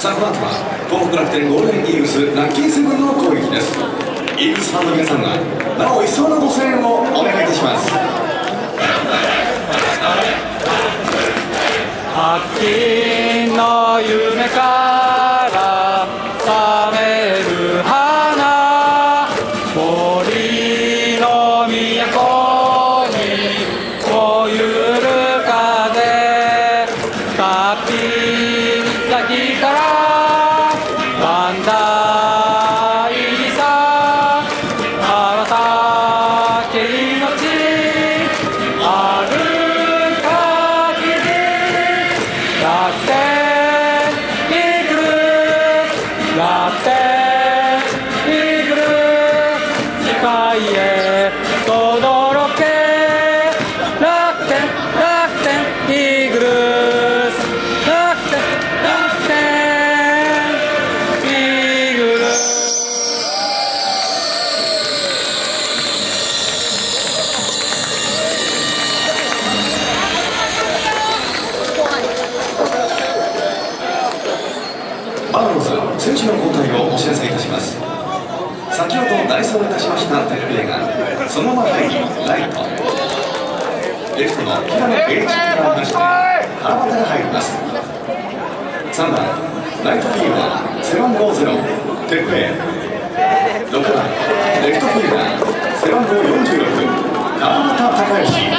さあこの後は東北楽天ゴールデンイーグルスラッキーセブンの攻撃です。イーグルスファンの皆さんはなお一層のご声援をお願いいたします。秋の夢から覚める花森の都に燃ゆる風滝先から万代さあなたけ命ある限り楽天イーグル楽天バファローズ選手の交代をお知らせいたします。先ほど代走をいたしましたテレビがそのまま入りライト。レフトの平野栄一からまして原畑が入ります。3番ライトフィールダー背番号0テッペ6番レフトフィールダー背番号46川端孝之。